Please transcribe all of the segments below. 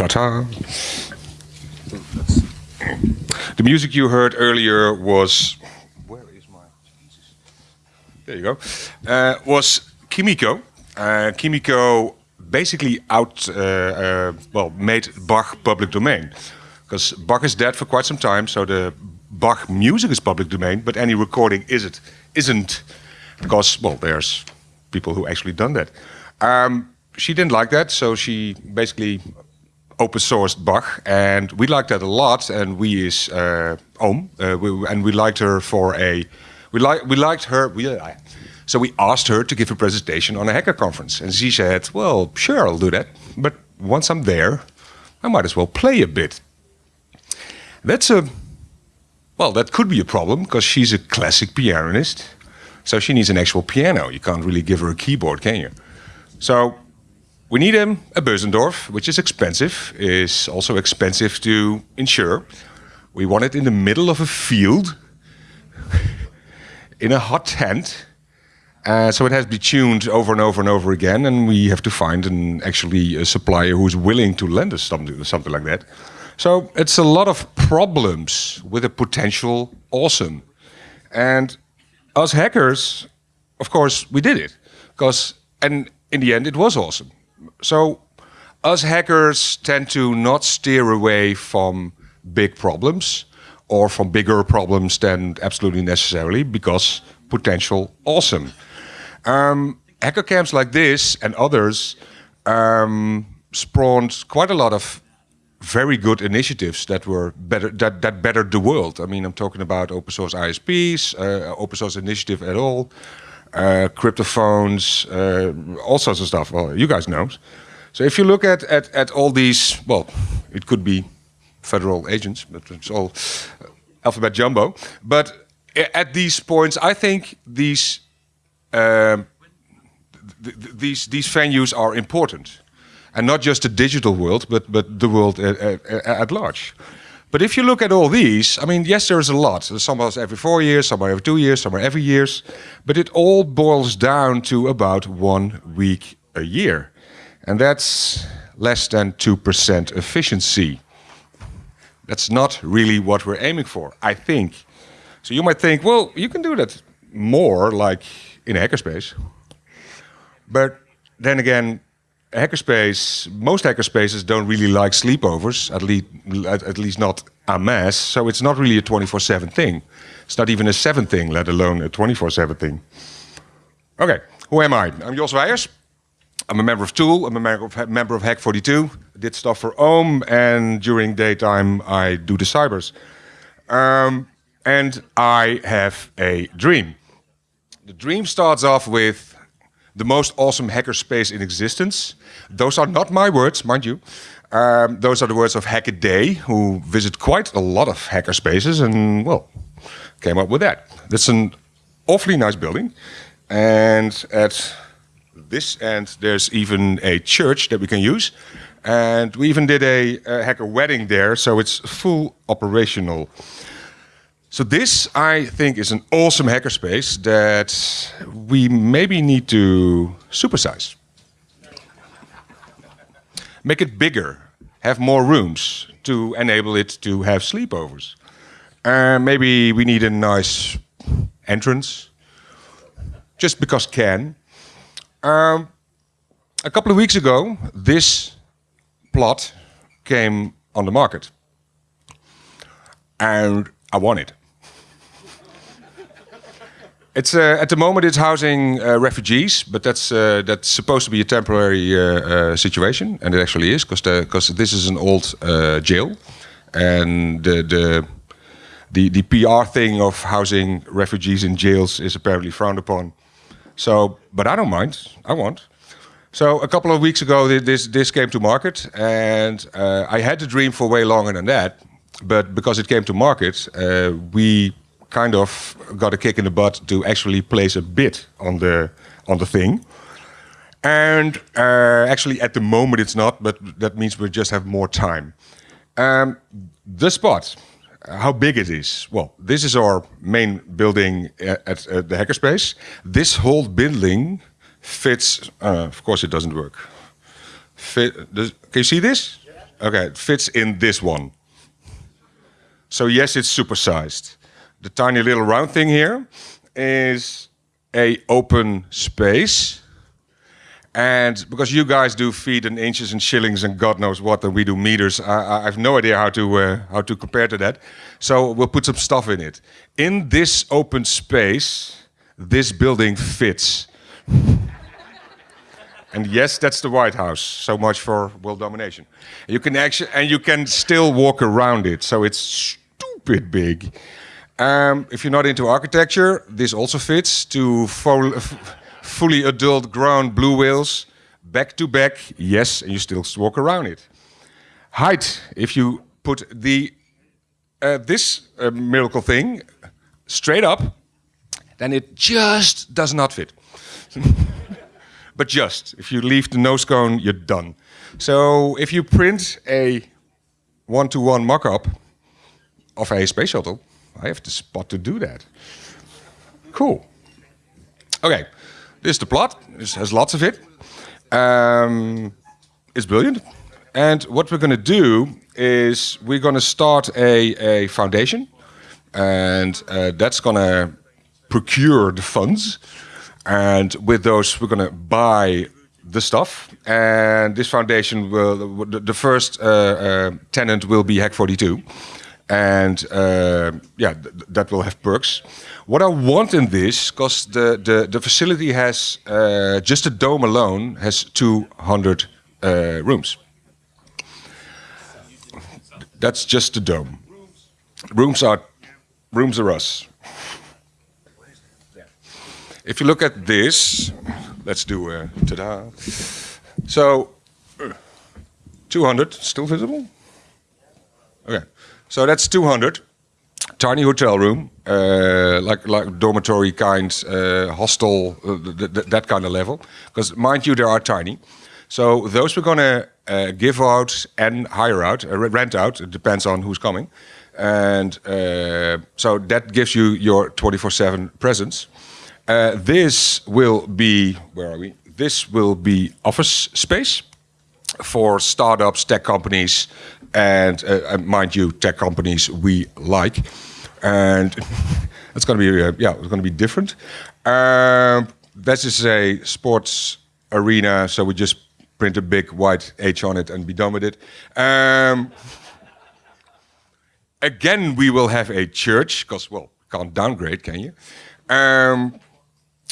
Ta-ta. The music you heard earlier was where is my Jesus? There you go. Uh, was Kimiko. Uh, Kimiko basically out uh, uh, well made Bach public domain because Bach is dead for quite some time, so the Bach music is public domain, but any recording is it isn't because well there's people who actually done that. Um, she didn't like that, so she basically open sourced Bach, and we liked that a lot. And we is uh, uh, we, and we liked her for a we like we liked her. We, uh, so we asked her to give a presentation on a hacker conference, and she said, "Well, sure, I'll do that. But once I'm there, I might as well play a bit." That's a well, that could be a problem because she's a classic pianist, so she needs an actual piano. You can't really give her a keyboard, can you? So we need a, a Bösendorf, which is expensive, is also expensive to insure. We want it in the middle of a field, in a hot tent. Uh, so it has to be tuned over and over and over again, and we have to find an actually a supplier who's willing to lend us something, something like that. So it's a lot of problems with a potential awesome. And us hackers, of course, we did it because, and in the end, it was awesome so us hackers tend to not steer away from big problems or from bigger problems than absolutely necessarily because potential awesome. Um, hacker camps like this and others um, spawned quite a lot of very good initiatives that were better that that bettered the world. I mean, I'm talking about open source ISPs, uh, open source initiative at all uh, cryptophones, uh, all sorts of stuff. Well, you guys know. So if you look at, at, at all these, well, it could be federal agents, but it's all alphabet jumbo. But at these points, I think these um, th these these venues are important, and not just the digital world, but but the world at, at, at large. But if you look at all these, I mean, yes, there's a lot. Some are every four years, some are every two years, some are every years. But it all boils down to about one week a year. And that's less than 2% efficiency. That's not really what we're aiming for, I think. So you might think, well, you can do that more like in a hackerspace. But then again, hackerspace, most hackerspaces don't really like sleepovers, at least, at, at least not a mass. So it's not really a 24-7 thing. It's not even a 7 thing, let alone a 24-7 thing. Okay, who am I? I'm Jos Weijers. I'm a member of Tool, I'm a member of, member of Hack42. I did stuff for Ohm, and during daytime I do the cybers. Um, and I have a dream. The dream starts off with the most awesome hackerspace in existence. Those are not my words, mind you. Um, those are the words of Hackaday, who visit quite a lot of hackerspaces and, well, came up with that. That's an awfully nice building. And at this end, there's even a church that we can use. And we even did a, a hacker wedding there, so it's full operational. So this, I think, is an awesome hackerspace that we maybe need to supersize. Make it bigger, have more rooms to enable it to have sleepovers. Uh, maybe we need a nice entrance, just because can. Um, a couple of weeks ago, this plot came on the market. And I want it. It's uh, at the moment it's housing uh, refugees, but that's uh, that's supposed to be a temporary uh, uh, situation, and it actually is because because this is an old uh, jail, and the, the the the PR thing of housing refugees in jails is apparently frowned upon. So, but I don't mind. I want. So a couple of weeks ago, this this came to market, and I had the dream for way longer than that. But because it came to market, we kind of got a kick in the butt to actually place a bid on the on the thing. And uh, actually, at the moment, it's not, but that means we just have more time. Um, the spot, how big it is. Well, this is our main building at, at uh, the hackerspace. This whole building fits. Uh, of course, it doesn't work. Fit, does, can you see this? Okay, it fits in this one. So yes, it's supersized. The tiny little round thing here is a open space. And because you guys do feet and inches and shillings and God knows what, and we do meters, I, I have no idea how to uh, how to compare to that. So we'll put some stuff in it. In this open space, this building fits. and yes, that's the White House. So much for world domination. You can actually, and you can still walk around it. So it's stupid big. Um, if you're not into architecture, this also fits to full, fully adult grown blue whales, back to back, yes, and you still walk around it. Height, if you put the uh, this uh, miracle thing straight up, then it just does not fit. but just, if you leave the nose cone, you're done. So if you print a one-to-one mock-up of a space shuttle, I have the spot to do that. Cool. Okay, this is the plot. This has lots of it. Um, it's brilliant. And what we're going to do is we're going to start a, a foundation. And uh, that's going to procure the funds. And with those, we're going to buy the stuff. And this foundation will, the, the first uh, uh, tenant will be Hack 42 and uh, yeah, th that will have perks. What I want in this, because the, the the facility has uh, just the dome alone has 200 uh, rooms. That's just the dome. Rooms are rooms are us. If you look at this, let's do a ta-da. So, 200 still visible. Okay. So that's 200. Tiny hotel room, uh, like like dormitory kind, uh, hostel, uh, th th that kind of level. Because mind you, they are tiny. So those we're gonna uh, give out and hire out, uh, rent out. It depends on who's coming, and uh, so that gives you your 24/7 presence. this will be where are we? This will be office space for startups, tech companies, and uh, mind you, tech companies we like, and it's going to be uh, yeah, it's going to be different. Um, this is a sports arena, so we just print a big white H on it and be done with it. Um, again, we will have a church because well, can't downgrade, can you? Um,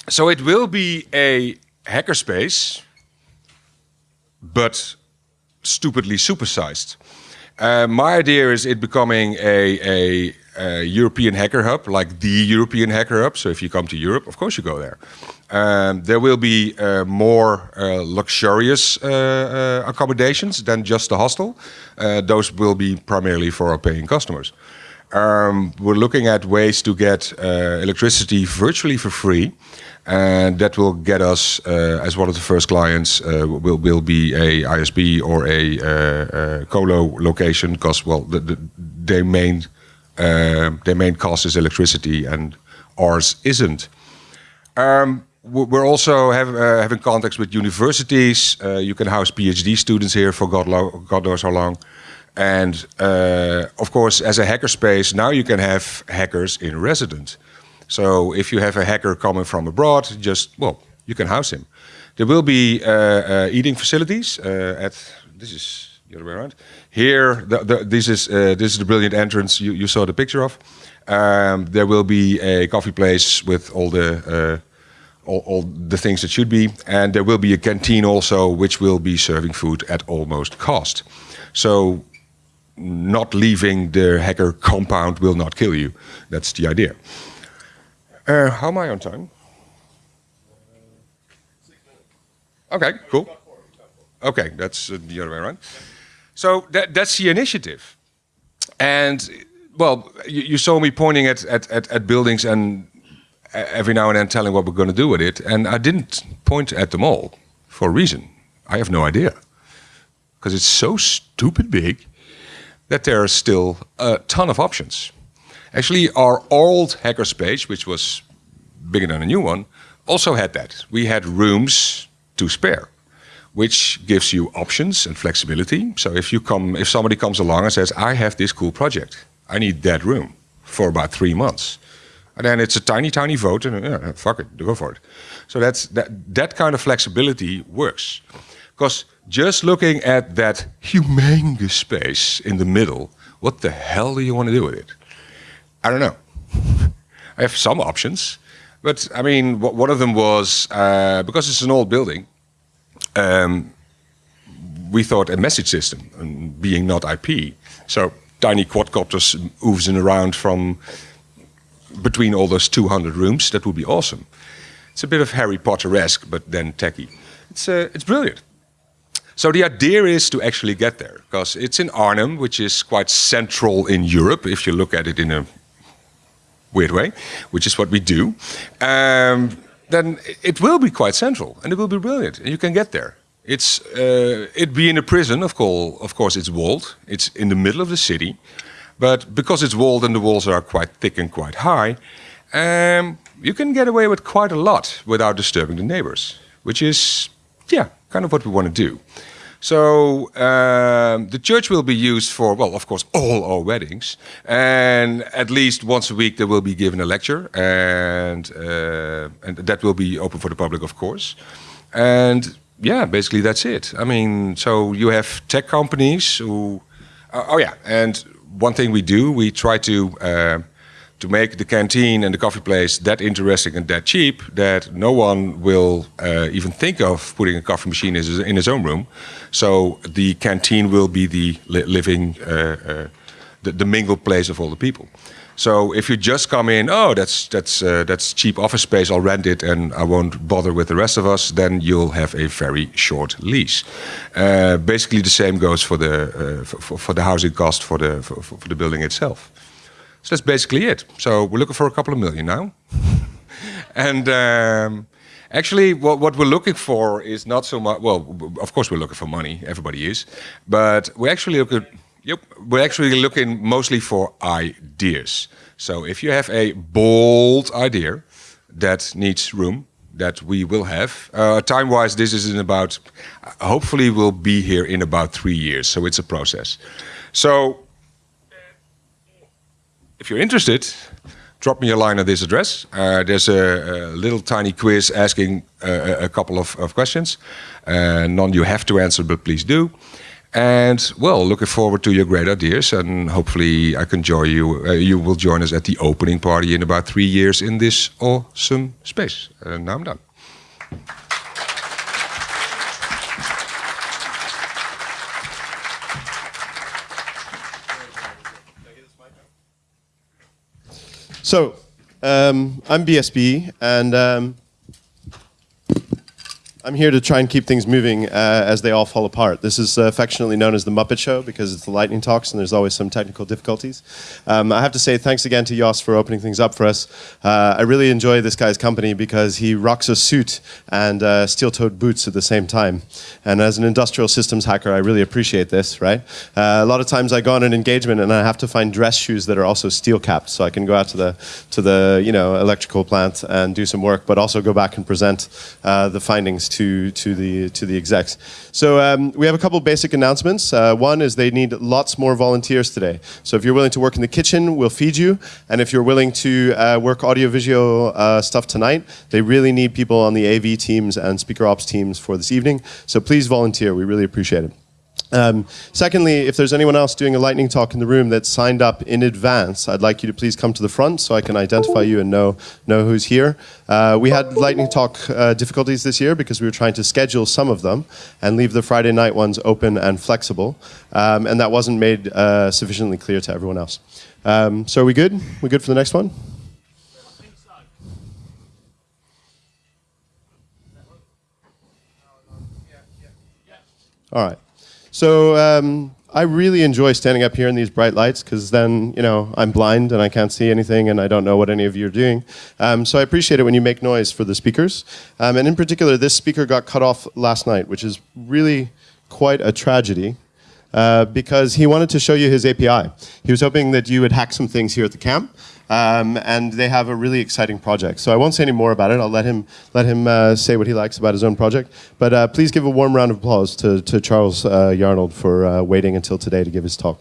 so it will be a hackerspace, but stupidly supersized. Uh, my idea is it becoming a, a, a, European hacker hub, like the European hacker hub. So if you come to Europe, of course you go there. Um, there will be uh, more uh, luxurious uh, uh, accommodations than just the hostel. Those will be primarily for our paying customers. Um, we're looking at ways to get electricity virtually for free and that will get us uh, as one of the first clients uh, will will be a ISP or a, uh, colo location because well the, the, their main their main cost is electricity and ours isn't. Um, we're also have, uh, having contacts with universities. Uh, you can house PhD students here for God, God knows how long. And uh, of course, as a hackerspace, now you can have hackers in residence. So if you have a hacker coming from abroad, just, well, you can house him. There will be uh, uh, eating facilities uh, at, this is the other way around. Here, the, the, this, is, uh, this is the brilliant entrance you, you saw the picture of. Um, there will be a coffee place with all the uh, all, all, the things that should be. And there will be a canteen also, which will be serving food at almost cost. So not leaving the hacker compound will not kill you. That's the idea. Uh, how am I on time? Okay, cool. Okay, that's uh, the other way around. So that, that's the initiative. And, well, you, you saw me pointing at, at, at, at, buildings and every now and then telling what we're going to do with it. And I didn't point at them all for a reason. I have no idea. Because it's so stupid big that there are still a ton of options. Actually, our old hackerspace, which was bigger than a new one, also had that. We had rooms to spare. which gives you options and flexibility. So if you come, if somebody comes along and says, "I have this cool project, I need that room for about three months," and then it's a tiny, tiny vote, and yeah, fuck it, go for it. So that's that. That kind of flexibility works, because just looking at that humongous space in the middle, what the hell do you want to do with it? I don't know. I have some options, but I mean, one of them was uh, because it's an old building. Um, we thought a message system, being not IP. So tiny quadcopters oozing around from between all those 200 rooms. That would be awesome. It's a bit of Harry Potter-esque, but then techy. It's, uh, it's brilliant. So the idea is to actually get there, because it's in Arnhem, which is quite central in Europe, if you look at it in a weird way, which is what we do. Um, then it will be quite central, and it will be brilliant, and you can get there. It's uh, it being a prison, of course, of course, it's walled. It's in the middle of the city, but because it's walled and the walls are quite thick and quite high, um, you can get away with quite a lot without disturbing the neighbors, which is, yeah, kind of what we want to do. So um, the church will be used for, well, of course, all our weddings, and at least once a week there will be given a lecture, and uh, and that will be open for the public, of course. And yeah, basically that's it. I mean, so you have tech companies who, uh, oh yeah, and one thing we do, we try to uh, to make the canteen and the coffee place that interesting and that cheap that no one will uh, even think of putting a coffee machine in his, own room. So the canteen will be the li living, uh, uh, the, the mingled place of all the people. So if you just come in, oh, that's that's uh, that's cheap office space. I'll rent it, and I won't bother with the rest of us. Then you'll have a very short lease. Uh, basically, the same goes for the uh, for, for, the housing cost for the for, for the building itself. So that's basically it. So we're looking for a couple of million now. and um, actually, what, what we're looking for is not so much, well, of course we're looking for money, everybody is, but we're actually looking, yep, we're actually looking mostly for ideas. So if you have a bold idea that needs room, that we will have. Uh, Time-wise, this is in about, hopefully we'll be here in about three years, so it's a process. So if you're interested, drop me a line at this address. Uh, there's a, a, little tiny quiz asking uh, a couple of, of questions. Uh, none you have to answer, but please do. And well, looking forward to your great ideas, and hopefully I can join you. Uh, you will join us at the opening party in about three years in this awesome space. And now I'm done. So, um, I'm BSB, and um, I'm here to try and keep things moving uh, as they all fall apart. This is uh, affectionately known as the Muppet Show because it's the lightning talks and there's always some technical difficulties. Um, I have to say thanks again to Jos for opening things up for us. Uh, I really enjoy this guy's company because he rocks a suit and uh, steel-toed boots at the same time. And as an industrial systems hacker, I really appreciate this, right? Uh, a lot of times I go on an engagement and I have to find dress shoes that are also steel-capped so I can go out to the, to the you know, electrical plant and do some work, but also go back and present uh, the findings to, to, to, the, to the execs. So um, we have a couple basic announcements. Uh, one is they need lots more volunteers today. So if you're willing to work in the kitchen, we'll feed you. And if you're willing to uh, work audiovisual uh, stuff tonight, they really need people on the AV teams and speaker ops teams for this evening. So please volunteer. We really appreciate it. Um, secondly, if there's anyone else doing a lightning talk in the room that signed up in advance, I'd like you to please come to the front so I can identify you and know, know who's here. Uh, we had lightning talk uh, difficulties this year because we were trying to schedule some of them and leave the Friday night ones open and flexible. Um, and that wasn't made uh, sufficiently clear to everyone else. Um, so are we good? We good for the next one? All right. So um, I really enjoy standing up here in these bright lights because then, you know, I'm blind and I can't see anything and I don't know what any of you are doing. Um, so I appreciate it when you make noise for the speakers. Um, and in particular, this speaker got cut off last night, which is really quite a tragedy. uh, because he wanted to show you his API. He was hoping that you would hack some things here at the camp. Um, and they have a really exciting project. So I won't say any more about it. I'll let him let him uh, say what he likes about his own project. But uh, please give a warm round of applause to, to Charles uh, Yarnold for uh, waiting until today to give his talk.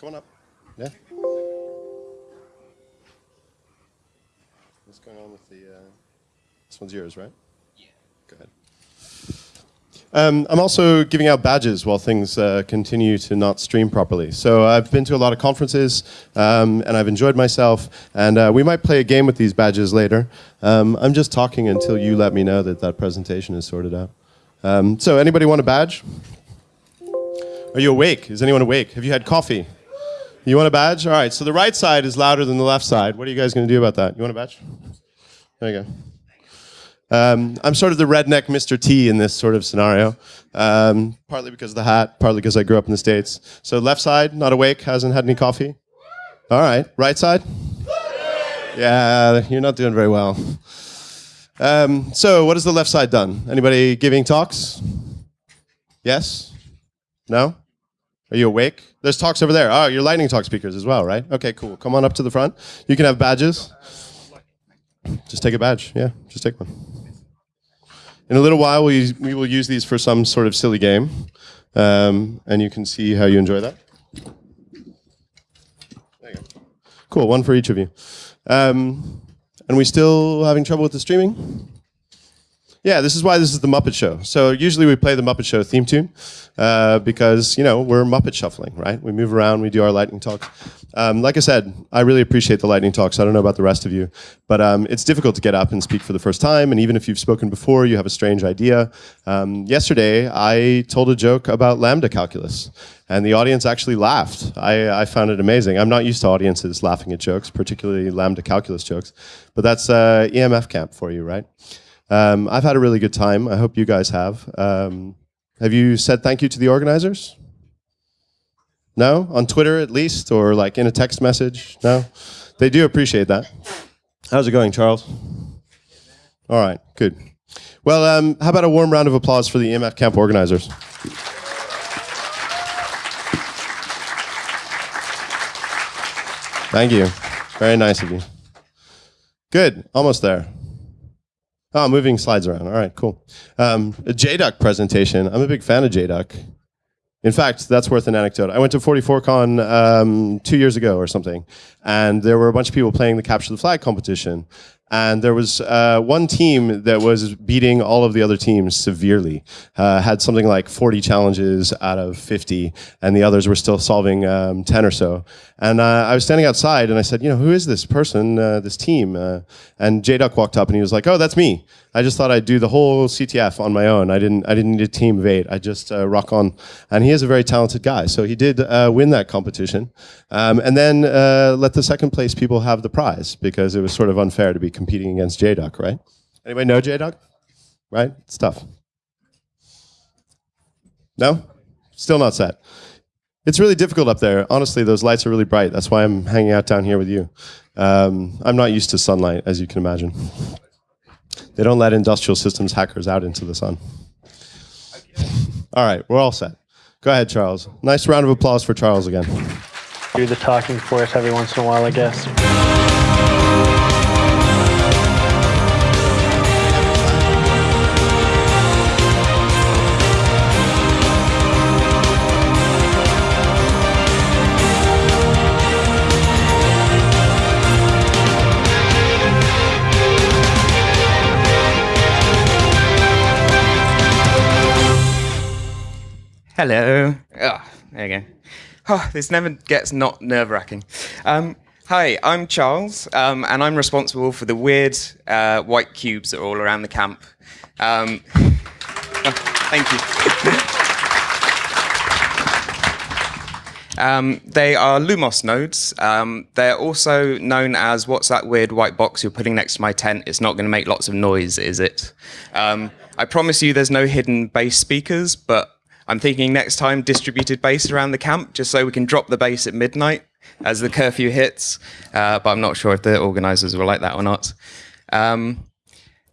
Come on up. Yeah. What's going on with the? Uh, this one's yours, right? Yeah. Go ahead. Um, I'm also giving out badges while things uh, continue to not stream properly. So I've been to a lot of conferences um, and I've enjoyed myself. And uh, we might play a game with these badges later. Um, I'm just talking until you let me know that that presentation is sorted out. Um, so anybody want a badge? Are you awake? Is anyone awake? Have you had coffee? You want a badge? All right. So the right side is louder than the left side. What are you guys going to do about that? You want a badge? There you go. Um, I'm sort of the redneck Mr. T in this sort of scenario. Um, partly because of the hat, partly because I grew up in the States. So left side, not awake, hasn't had any coffee. All right. Right side? Yeah, you're not doing very well. Um, so what has the left side done? Anybody giving talks? Yes? No? Are you awake? There's talks over there. Oh, you're lightning talk speakers as well, right? Okay, cool. Come on up to the front. You can have badges. Just take a badge. Yeah, just take one. In a little while, we, we will use these for some sort of silly game. Um, and you can see how you enjoy that. There you go. Cool, one for each of you. Um, and we still having trouble with the streaming? Yeah, this is why this is the Muppet Show. So usually we play the Muppet Show theme tune uh, because you know we're Muppet shuffling, right? We move around, we do our lightning talk. Um, like I said, I really appreciate the lightning talks. I don't know about the rest of you, but um, it's difficult to get up and speak for the first time. And even if you've spoken before, you have a strange idea. Um, yesterday, I told a joke about lambda calculus, and the audience actually laughed. I, I, found it amazing. I'm not used to audiences laughing at jokes, particularly lambda calculus jokes, but that's uh, EMF camp for you, right? Um, I've had a really good time. I hope you guys have. Um, have you said thank you to the organizers? No? On Twitter at least, or like in a text message? No? They do appreciate that. How's it going, Charles? All right, good. Well, um, how about a warm round of applause for the EMF camp organizers? Thank you. Very nice of you. Good, almost there. Oh, moving slides around. All right, cool. Um, a JDuck presentation. I'm a big fan of JDuck. In fact, that's worth an anecdote. I went to 44Con um, two years ago or something, and there were a bunch of people playing the Capture the Flag competition. And there was uh, one team that was beating all of the other teams severely, uh, had something like 40 challenges out of 50, and the others were still solving um, 10 or so. And uh, I was standing outside, and I said, you know, who is this person, uh, this team? Uh, and J-Duck walked up, and he was like, oh, that's me. I just thought I'd do the whole CTF on my own. I didn't, I didn't need a team of eight. I just uh, rock on. And he is a very talented guy. So he did win that competition. Um, and then let the second place people have the prize, because it was sort of unfair to be competing against JDuck, right? Anybody know JDuck? Right? It's tough. No? Still not set. It's really difficult up there. Honestly, those lights are really bright. That's why I'm hanging out down here with you. Um, I'm not used to sunlight, as you can imagine. They don't let industrial systems hackers out into the sun. All right, we're all set. Go ahead, Charles. Nice round of applause for Charles again. Do the talking for us every once in a while, I guess. Hello. Oh, there you go. Oh, this never gets not nerve wracking. Um, hi, I'm Charles, um, and I'm responsible for the weird uh, white cubes that are all around the camp. Um, oh, thank you. Um, they are Lumos nodes. Um, they're also known as what's that weird white box you're putting next to my tent? It's not going to make lots of noise, is it? Um, I promise you there's no hidden bass speakers, but I'm thinking next time distributed bass around the camp, just so we can drop the bass at midnight as the curfew hits. Uh, but I'm not sure if the organisers will like that or not. Um,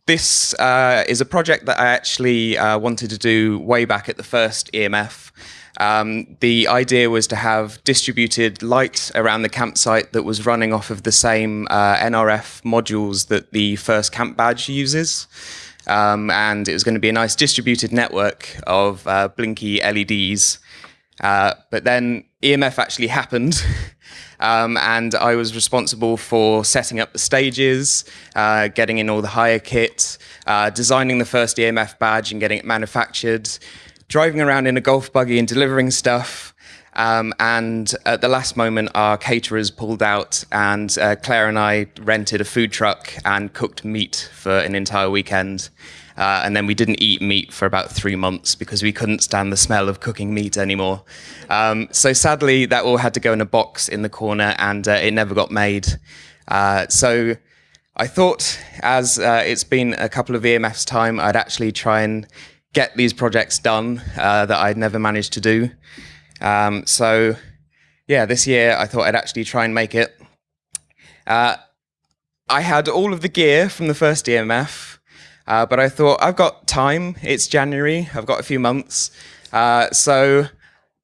this uh, is a project that I actually uh, wanted to do way back at the first EMF. Um, the idea was to have distributed light around the campsite that was running off of the same uh, NRF modules that the first camp badge uses. Um, and it was going to be a nice distributed network of uh, blinky LEDs. Uh, but then EMF actually happened. Um, and I was responsible for setting up the stages, uh, getting in all the hire kit, uh, designing the first EMF badge and getting it manufactured, driving around in a golf buggy and delivering stuff. Um, and at the last moment, our caterers pulled out, and uh, Claire and I rented a food truck and cooked meat for an entire weekend. Uh, and then we didn't eat meat for about three months because we couldn't stand the smell of cooking meat anymore. Um, so sadly, that all had to go in a box in the corner, and uh, it never got made. Uh, so I thought, as uh, it's been a couple of EMF's time, I'd actually try and get these projects done uh, that I'd never managed to do. Um, so yeah, this year I thought I'd actually try and make it. Uh, I had all of the gear from the first EMF, uh, but I thought I've got time. It's January. I've got a few months, uh, so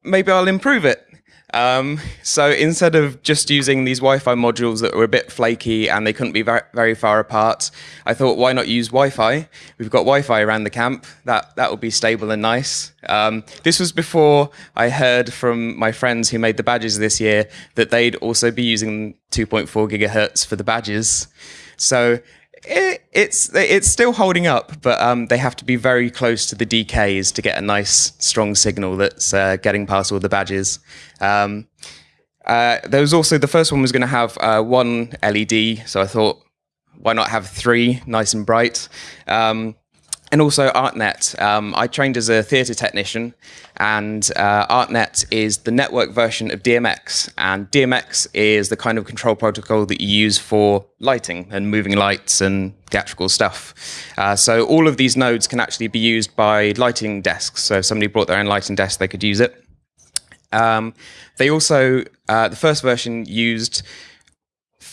maybe I'll improve it. Um, so instead of just using these Wi-Fi modules that were a bit flaky and they couldn't be very, very far apart, I thought, why not use Wi-Fi? We've got Wi-Fi around the camp. That that would be stable and nice. Um, this was before I heard from my friends who made the badges this year that they'd also be using 2.4 gigahertz for the badges. So it, it's it's still holding up, but um, they have to be very close to the DKs to get a nice strong signal that's uh, getting past all the badges. Um, uh, there was also the first one was going to have uh, one LED, so I thought, why not have three, nice and bright. Um, and also ArtNet. Um, I trained as a theatre technician, and uh, ArtNet is the network version of DMX. And DMX is the kind of control protocol that you use for lighting and moving lights and theatrical stuff. Uh, so all of these nodes can actually be used by lighting desks. So if somebody brought their own lighting desk, they could use it. Um, they also, uh, the first version used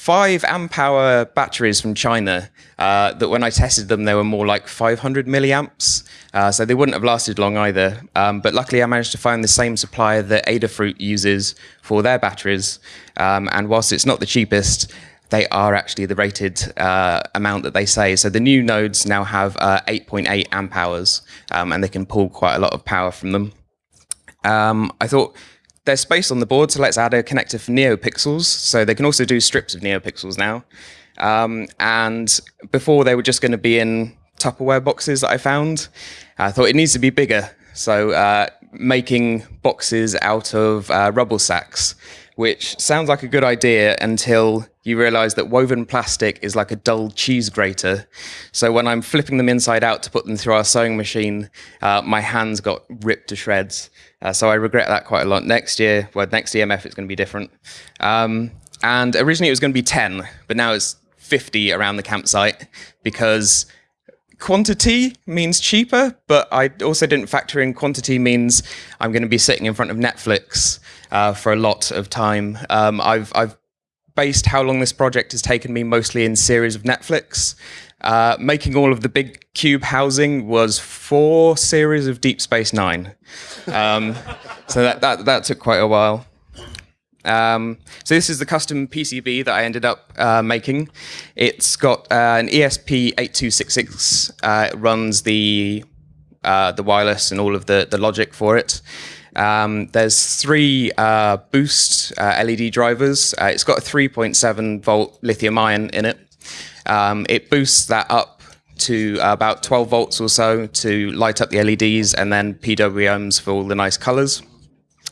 five amp hour batteries from China uh, that when I tested them, they were more like 500 milliamps. Uh, so they wouldn't have lasted long either. Um, but luckily, I managed to find the same supplier that Adafruit uses for their batteries. Um, and whilst it's not the cheapest, they are actually the rated uh, amount that they say. So the new nodes now have 8.8 uh, amp hours, um, and they can pull quite a lot of power from them. Um, I thought there's space on the board, so let's add a connector for NeoPixels. So they can also do strips of NeoPixels now. Um, and before they were just going to be in Tupperware boxes that I found. I thought it needs to be bigger. So uh, making boxes out of uh, rubble sacks, which sounds like a good idea until you realize that woven plastic is like a dull cheese grater. So when I'm flipping them inside out to put them through our sewing machine, uh, my hands got ripped to shreds. Uh, so I regret that quite a lot. Next year, well, next EMF it's going to be different. Um, and originally it was going to be 10, but now it's 50 around the campsite because quantity means cheaper, but I also didn't factor in quantity means I'm going to be sitting in front of Netflix uh, for a lot of time. Um, I've, I've based how long this project has taken me mostly in series of Netflix. Uh, making all of the big cube housing was four series of Deep Space Nine. Um, so that, that, that took quite a while. Um, so this is the custom PCB that I ended up uh, making. It's got uh, an ESP8266. Uh, it runs the uh, the wireless and all of the, the logic for it. Um, there's three uh, boost uh, LED drivers. it's got a 3.7 volt lithium ion in it. Um, it boosts that up to about 12 volts or so to light up the LEDs and then PWMs for all the nice colors.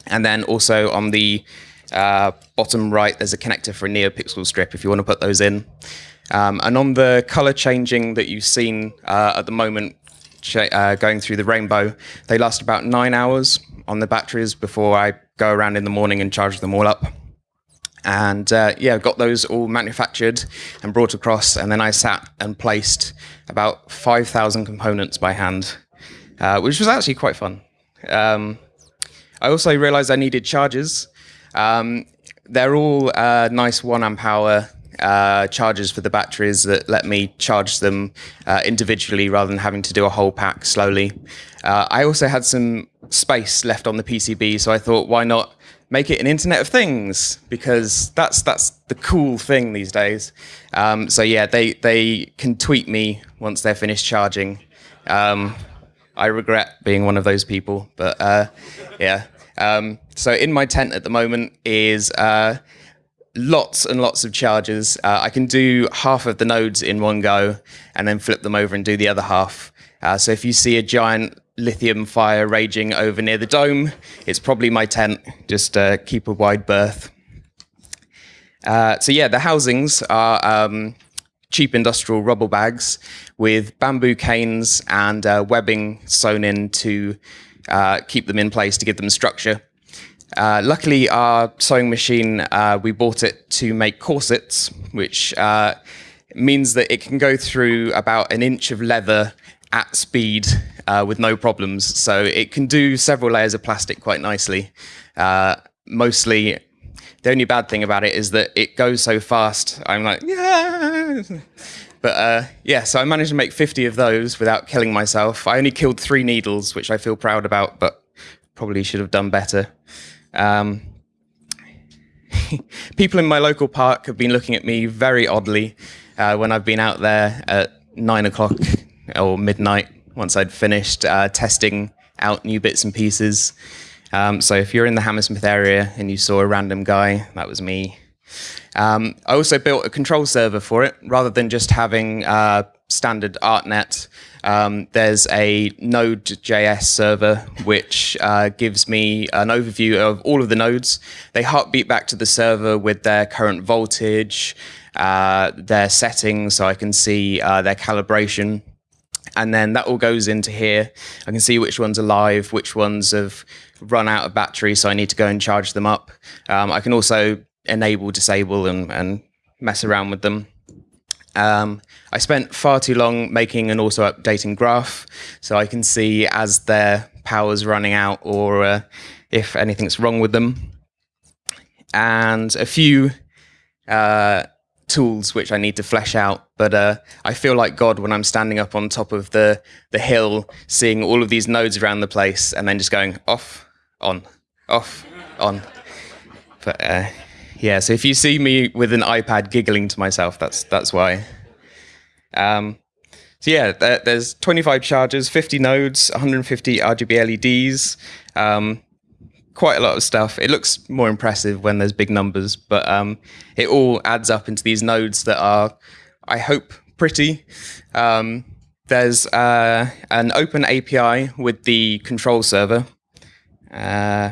And then also on the uh, bottom right, there's a connector for a NeoPixel strip if you want to put those in. Um, and on the color changing that you've seen uh, at the moment, uh, going through the rainbow, they last about nine hours on the batteries before I go around in the morning and charge them all up. And uh, yeah, got those all manufactured and brought across, and then I sat and placed about 5,000 components by hand, uh, which was actually quite fun. Um, I also realized I needed chargers. Um, they're all uh, nice one amp hour uh, chargers for the batteries that let me charge them uh, individually rather than having to do a whole pack slowly. Uh, I also had some space left on the PCB, so I thought, why not make it an Internet of Things? Because that's that's the cool thing these days. Um, so yeah, they they can tweet me once they're finished charging. Um, I regret being one of those people, but uh, yeah. Um, so in my tent at the moment is uh, lots and lots of chargers. Uh, I can do half of the nodes in one go and then flip them over and do the other half. Uh, so if you see a giant lithium fire raging over near the dome, it's probably my tent. Just uh, keep a wide berth. Uh, so yeah, the housings are um, cheap industrial rubble bags with bamboo canes and uh, webbing sewn in to uh, keep them in place to give them structure. Uh, luckily, our sewing machine, uh, we bought it to make corsets, which means that it can go through about an inch of leather at speed uh, with no problems. So it can do several layers of plastic quite nicely. Uh, mostly, the only bad thing about it is that it goes so fast. I'm like, yeah. But uh, yeah, so I managed to make 50 of those without killing myself. I only killed three needles, which I feel proud about, but probably should have done better. Um, people in my local park have been looking at me very oddly uh, when I've been out there at nine o'clock or midnight once I'd finished uh, testing out new bits and pieces. Um, so if you're in the Hammersmith area and you saw a random guy, that was me. Um, I also built a control server for it rather than just having uh, standard ArtNet. Um, there's a Node.js server which uh, gives me an overview of all of the nodes. They heartbeat back to the server with their current voltage, uh, their settings, so I can see uh, their calibration. And then that all goes into here. I can see which ones are live, which ones have run out of battery, so I need to go and charge them up. Um, I can also enable, disable, and, and mess around with them. Um, I spent far too long making an auto updating graph, so I can see as their power's running out or uh, if anything's wrong with them. And a few uh, tools which I need to flesh out. But uh, I feel like God when I'm standing up on top of the, the hill, seeing all of these nodes around the place, and then just going off, on, off, on. But uh, yeah, so if you see me with an iPad giggling to myself, that's that's why. Um, so yeah, there, there's 25 chargers, 50 nodes, 150 RGB LEDs, um, quite a lot of stuff. It looks more impressive when there's big numbers, but um, it all adds up into these nodes that are, I hope, pretty. Um, there's uh, an open API with the control server. Uh,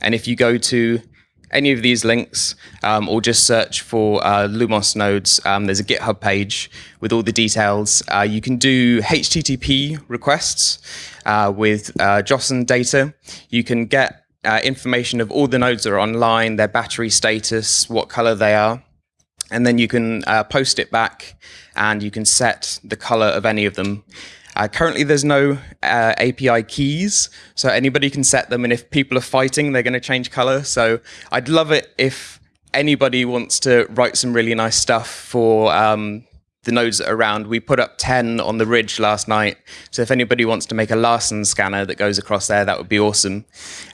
and if you go to any of these links um, or just search for uh, Lumos nodes. Um, there's a GitHub page with all the details. Uh, you can do HTTP requests uh, with uh, JSON data. You can get uh, information of all the nodes that are online, their battery status, what color they are. And then you can uh, post it back and you can set the color of any of them. Uh, currently, there's no uh, API keys, so anybody can set them. And if people are fighting, they're going to change color. So I'd love it if anybody wants to write some really nice stuff for um, the nodes that are around. We put up 10 on the ridge last night. So if anybody wants to make a Larson scanner that goes across there, that would be awesome.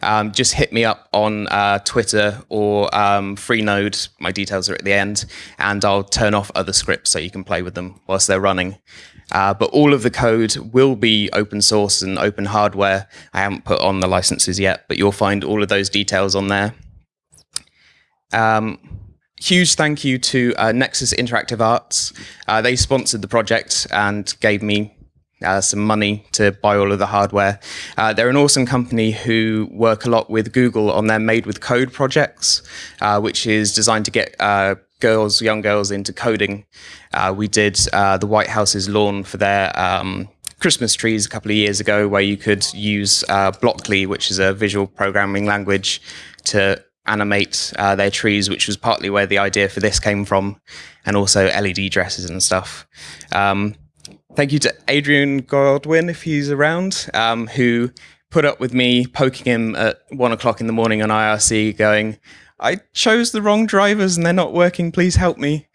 Um, just hit me up on uh, Twitter or um, Freenode. My details are at the end. And I'll turn off other scripts so you can play with them whilst they're running. Uh, but all of the code will be open source and open hardware. I haven't put on the licenses yet, but you'll find all of those details on there. Um, huge thank you to uh, Nexus Interactive Arts. Uh, they sponsored the project and gave me uh, some money to buy all of the hardware. Uh, they're an awesome company who work a lot with Google on their Made with Code projects, uh, which is designed to get uh, girls, young girls into coding. We did the White House's lawn for their um, Christmas trees a couple of years ago, where you could use Blockly, which is a visual programming language, to animate uh, their trees, which was partly where the idea for this came from, and also LED dresses and stuff. Um, thank you to Adrian Godwin, if he's around, um, who put up with me poking him at one o'clock in the morning on IRC, going, "I chose the wrong drivers and they're not working. Please help me."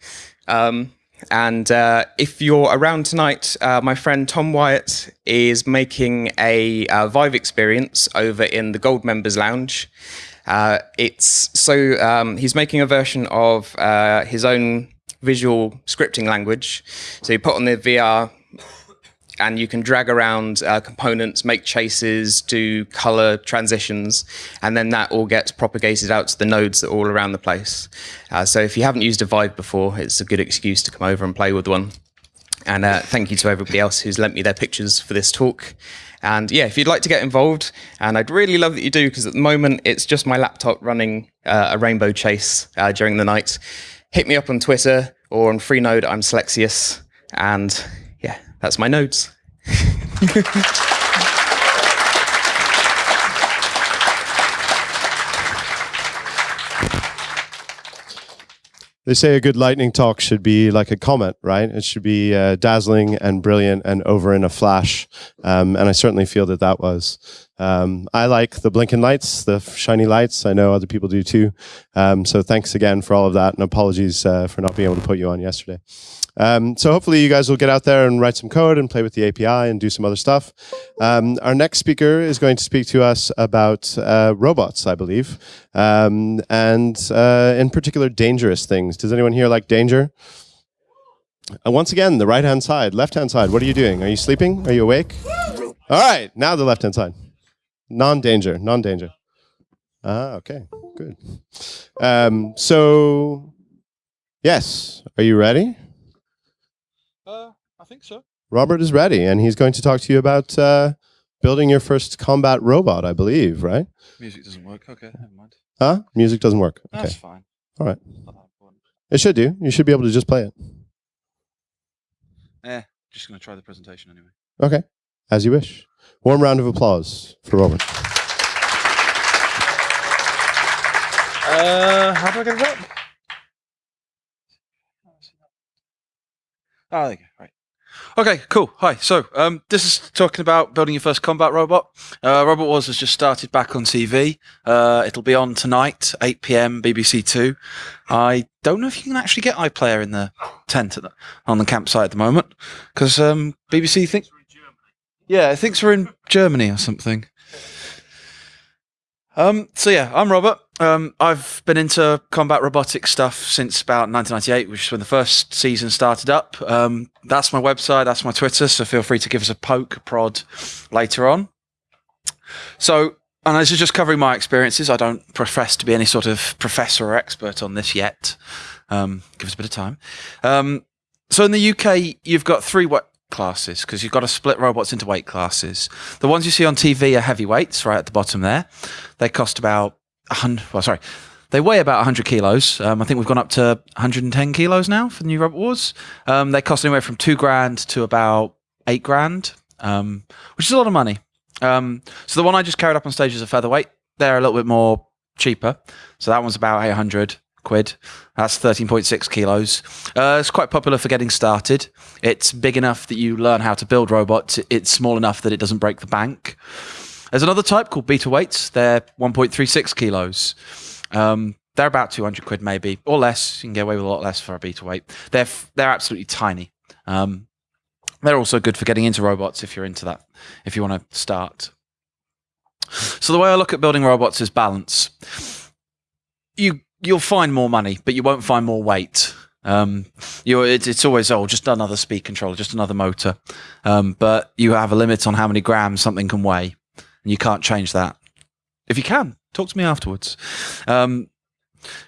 Um, and uh, if you're around tonight, uh, my friend Tom Wyatt is making a uh, Vive experience over in the Gold Members Lounge. Uh, it's so um, he's making a version of uh, his own visual scripting language. So you put on the VR and you can drag around uh, components, make chases, do color transitions, and then that all gets propagated out to the nodes that are all around the place. Uh, so if you haven't used a Vive before, it's a good excuse to come over and play with one. And uh, thank you to everybody else who's lent me their pictures for this talk. And yeah, if you'd like to get involved, and I'd really love that you do, because at the moment it's just my laptop running uh, a rainbow chase uh, during the night. Hit me up on Twitter or on Freenode. I'm Slexius, and yeah, that's my nodes. They say a good lightning talk should be like a comet, right? It should be uh, dazzling and brilliant and over in a flash. Um, and I certainly feel that that was. Um, I like the blinking lights, the shiny lights. I know other people do too. Um, so thanks again for all of that, and apologies uh, for not being able to put you on yesterday. Um, so hopefully you guys will get out there and write some code and play with the API and do some other stuff. Um, our next speaker is going to speak to us about uh, robots, I believe, um, and uh, in particular dangerous things. Does anyone here like danger? Uh, once again, the right-hand side, left-hand side. What are you doing? Are you sleeping? Are you awake? All right, now the left-hand side. Non-danger, non-danger. Ah, okay, good. Um, so, yes, are you ready? I think so. Robert is ready, and he's going to talk to you about uh, building your first combat robot, I believe, right? Music doesn't work. Okay, never mind. Huh? Music doesn't work. Okay. That's fine. All right. Not that important. It should do. You should be able to just play it. Eh, just gonna try the presentation anyway. Okay. As you wish. Warm round of applause for Robert. Uh, how do I get it up? Oh, there you go. Right. Okay, cool. Hi. So, um, this is talking about building your first combat robot. Uh, Robot Wars has just started back on TV. Uh, it'll be on tonight, 8 p.m. BBC Two. I don't know if you can actually get iPlayer in the tent the, on the campsite at the moment because um, BBC think. Yeah, it thinks we're in Germany or something. Um, so yeah, I'm Robert. Um, I've been into combat robotics stuff since about 1998, which is when the first season started up. Um, that's my website, that's my Twitter, so feel free to give us a poke, prod later on. So, and this is just covering my experiences. I don't profess to be any sort of professor or expert on this yet. Um, give us a bit of time. Um, so in the UK, you've got three weight classes because you've got to split robots into weight classes. The ones you see on TV are heavyweights, right at the bottom there. They cost about 100, well, sorry, they weigh about 100 kilos. Um, I think we've gone up to 110 kilos now for the new Robot Wars. Um, they cost anywhere from two grand to about eight grand, um, which is a lot of money. Um, so the one I just carried up on stage is a featherweight. They're a little bit more cheaper. So that one's about 800 quid. That's 13.6 kilos. Uh, it's quite popular for getting started. It's big enough that you learn how to build robots. It's small enough that it doesn't break the bank. There's another type called beta weights. They're 1.36 kilos. Um, they're about 200 quid maybe, or less. You can get away with a lot less for a beta weight. They're they're absolutely tiny. Um, they're also good for getting into robots if you're into that. If you want to start. So the way I look at building robots is balance. You you'll find more money, but you won't find more weight. Um, you it's, it's always oh just another speed controller, just another motor, um, but you have a limit on how many grams something can weigh, and you can't change that. If you can, talk to me afterwards. Um,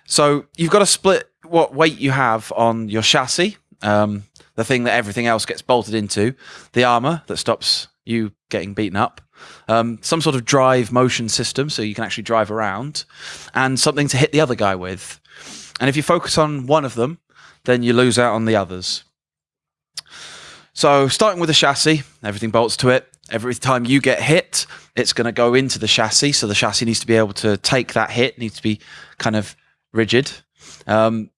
so you've got to split what weight you have on your chassis, um, the thing that everything else gets bolted into, the armor that stops you getting beaten up, um, some sort of drive motion system so you can actually drive around, and something to hit the other guy with. And if you focus on one of them, then you lose out on the others. So, starting with the chassis, everything bolts to it. Every time you get hit, it's going to go into the chassis. So, the chassis needs to be able to take that hit, needs to be kind of rigid, um,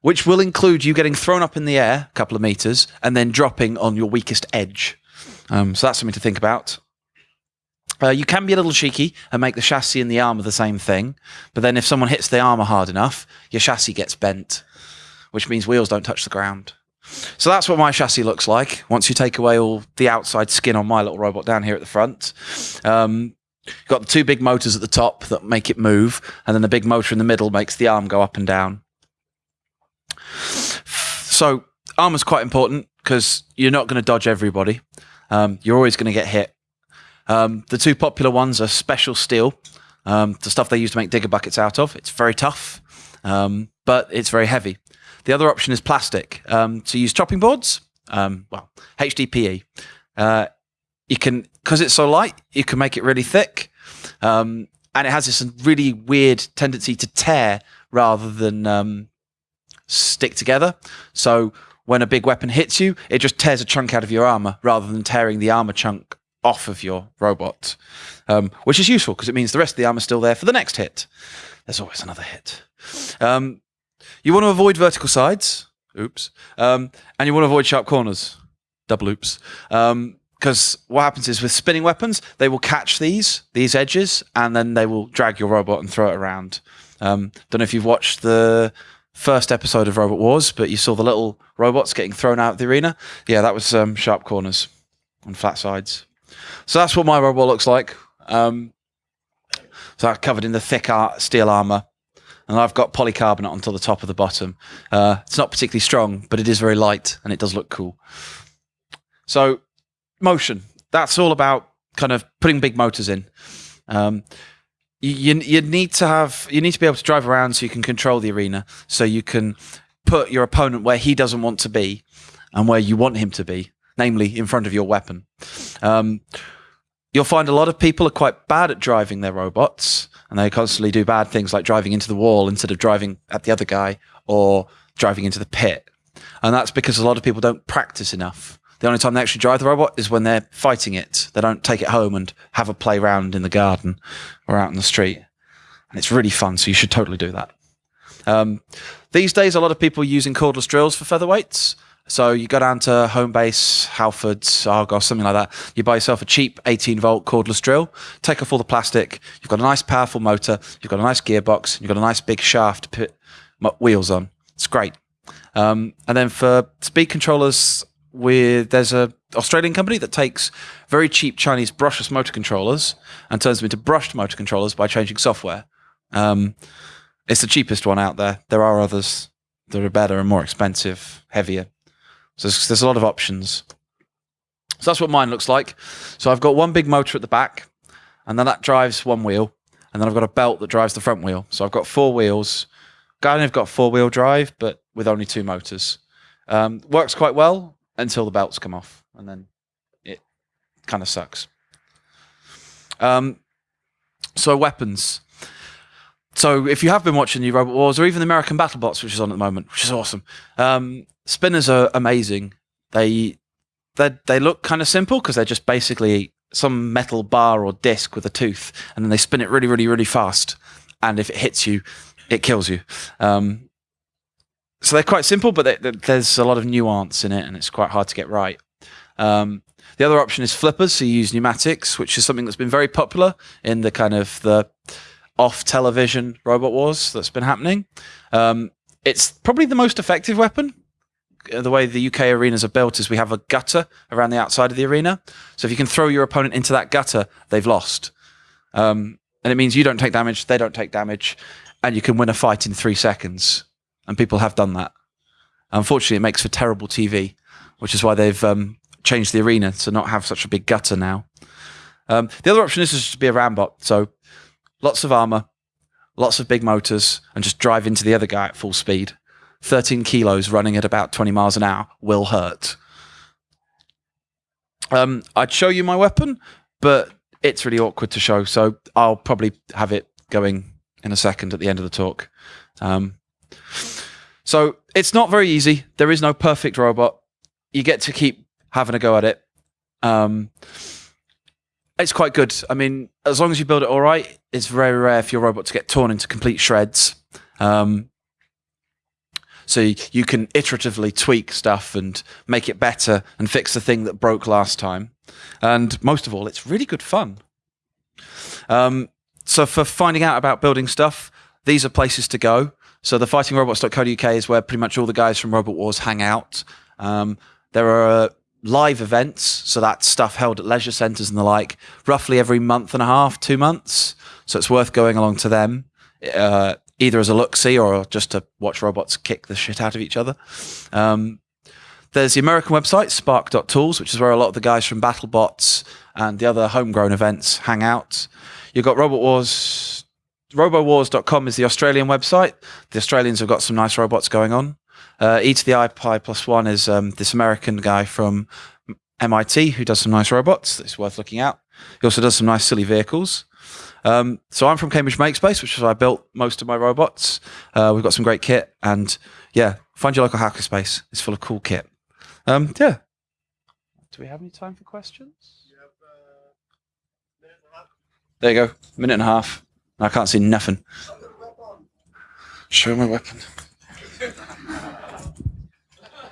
which will include you getting thrown up in the air a couple of meters and then dropping on your weakest edge. Um, so, that's something to think about. Uh, you can be a little cheeky and make the chassis and the armor the same thing, but then if someone hits the armor hard enough, your chassis gets bent, which means wheels don't touch the ground. So that's what my chassis looks like. Once you take away all the outside skin on my little robot down here at the front, um, you've got the two big motors at the top that make it move, and then the big motor in the middle makes the arm go up and down. So arm is quite important because you're not going to dodge everybody. Um, you're always going to get hit. Um, the two popular ones are special steel, um, the stuff they use to make digger buckets out of. It's very tough, um, but it's very heavy. The other option is plastic. Um, to use chopping boards, um, well, HDPE. Uh, you can, because it's so light, you can make it really thick. Um, and it has this really weird tendency to tear rather than um, stick together. So when a big weapon hits you, it just tears a chunk out of your armor rather than tearing the armor chunk off of your robot, um, which is useful because it means the rest of the armor's still there for the next hit. There's always another hit. Um, you want to avoid vertical sides. Oops. Um, and you want to avoid sharp corners. Double oops. Because what happens is with spinning weapons, they will catch these these edges, and then they will drag your robot and throw it around. Um, don't know if you've watched the first episode of Robot Wars, but you saw the little robots getting thrown out of the arena. Yeah, that was um, sharp corners and flat sides. So that's what my robot looks like. Um, so I'm covered in the thick art, steel armor, and I've got polycarbonate onto the top of the bottom. Uh, it's not particularly strong, but it is very light and it does look cool. So motion, that's all about kind of putting big motors in. Um, you, you need to have you need to be able to drive around so you can control the arena, so you can put your opponent where he doesn't want to be and where you want him to be, namely in front of your weapon. Um, you'll find a lot of people are quite bad at driving their robots, and they constantly do bad things like driving into the wall instead of driving at the other guy or driving into the pit. And that's because a lot of people don't practice enough. The only time they actually drive the robot is when they're fighting it. They don't take it home and have a play round in the garden or out in the street. And it's really fun, so you should totally do that. Um, these days, a lot of people are using cordless drills for featherweights. So you go down to Homebase, Halfords, Argos, something like that. You buy yourself a cheap 18 volt cordless drill, take off all the plastic. You've got a nice powerful motor. You've got a nice gearbox. You've got a nice big shaft to put wheels on. It's great. Um, and then for speed controllers, there's a Australian company that takes very cheap Chinese brushless motor controllers and turns them into brushed motor controllers by changing software. Um, it's the cheapest one out there. There are others that are better and more expensive, heavier. So there's, there's a lot of options. So that's what mine looks like. So I've got one big motor at the back, and then that drives one wheel, and then I've got a belt that drives the front wheel. So I've got four wheels. Kind of got four wheel drive, but with only two motors. Um, works quite well until the belts come off, and then it kind of sucks. Um, so weapons. So if you have been watching the Robot Wars or even the American BattleBots, which is on at the moment, which is awesome, um, spinners are amazing. They they they look kind of simple because they're just basically some metal bar or disc with a tooth, and then they spin it really, really, really fast. And if it hits you, it kills you. Um, so they're quite simple, but they, they, there's a lot of nuance in it, and it's quite hard to get right. Um, the other option is flippers, so you use pneumatics, which is something that's been very popular in the kind of the off television robot wars that's been happening. Um, it's probably the most effective weapon. The way the UK arenas are built is we have a gutter around the outside of the arena. So if you can throw your opponent into that gutter, they've lost. Um, and it means you don't take damage, they don't take damage, and you can win a fight in three seconds and people have done that. Unfortunately, it makes for terrible TV, which is why they've um, changed the arena to not have such a big gutter now. Um, the other option is just to be a rambot, so lots of armor, lots of big motors, and just drive into the other guy at full speed. 13 kilos running at about 20 miles an hour will hurt. Um, I'd show you my weapon, but it's really awkward to show, so I'll probably have it going in a second at the end of the talk. Um, so it's not very easy. There is no perfect robot. You get to keep having a go at it. Um, it's quite good. I mean, as long as you build it all right, it's very rare for your robot to get torn into complete shreds. Um, so you can iteratively tweak stuff and make it better and fix the thing that broke last time. And most of all, it's really good fun. Um, so for finding out about building stuff, these are places to go. So the fightingrobots.co.uk is where pretty much all the guys from Robot Wars hang out. Um, there are live events, so that's stuff held at leisure centres and the like, roughly every month and a half, two months. So it's worth going along to them, uh, either as a look see or just to watch robots kick the shit out of each other. Um, there's the American website, sparc.tools, which is where a lot of the guys from BattleBots and the other homegrown events hang out. You've got Robot Wars. RoboWars.com is the Australian website. The Australians have got some nice robots going on. Uh, e to the I pi plus one is um, this American guy from MIT who does some nice robots. That's worth looking out. He also does some nice silly vehicles. Um, so I'm from Cambridge Makespace, which is where I built most of my robots. Uh, we've got some great kit, and yeah, find your local hackerspace. It's full of cool kit. Um, yeah. Do we have any time for questions? There you go. Minute and a half. I can't see nothing. Show my weapon.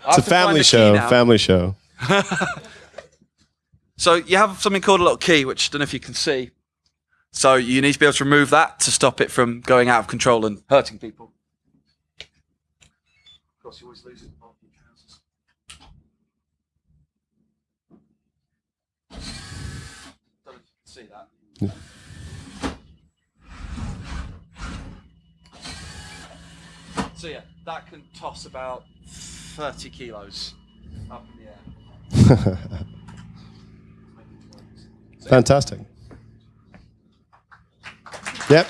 It's a family show. Family show. So you have something called a little key, which I don't know if you can see. So you need to be able to remove that to stop it from going out of control and hurting people. Of course, you always lose it. on your trousers. Don't know if you can see that. So yeah, that can toss about 30 kilos up in the air. Fantastic. Yep.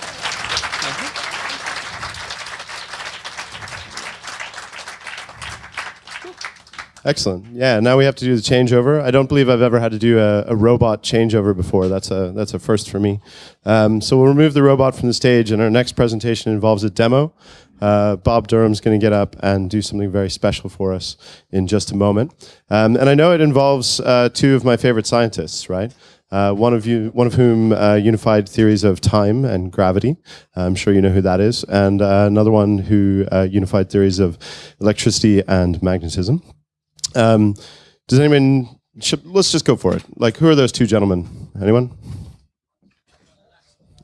Excellent. Yeah. Now we have to do the changeover. I don't believe I've ever had to do a, a robot changeover before. That's a that's a first for me. Um, so we'll remove the robot from the stage, and our next presentation involves a demo. Uh, Bob Durham's going to get up and do something very special for us in just a moment. Um, and I know it involves uh, two of my favorite scientists, right? Uh, one of you, one of whom uh, unified theories of time and gravity. I'm sure you know who that is, and uh, another one who uh, unified theories of electricity and magnetism. Um, does anyone? Should, let's just go for it. Like, who are those two gentlemen? Anyone?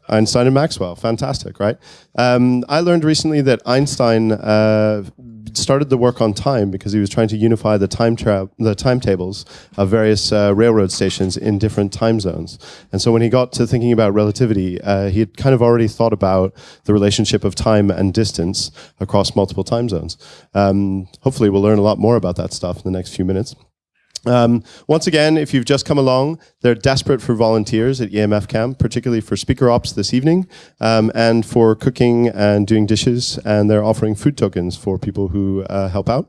Einstein and Maxwell. Fantastic, right? Um, I learned recently that Einstein uh, started the work on time because he was trying to unify the time the timetables of various uh, railroad stations in different time zones. And so when he got to thinking about relativity, uh, he had kind of already thought about the relationship of time and distance across multiple time zones. Um, hopefully, we'll learn a lot more about that stuff in the next few minutes. Um, once again, if you've just come along, they're desperate for volunteers at EMF Camp, particularly for speaker ops this evening um, and for cooking and doing dishes. And they're offering food tokens for people who uh, help out.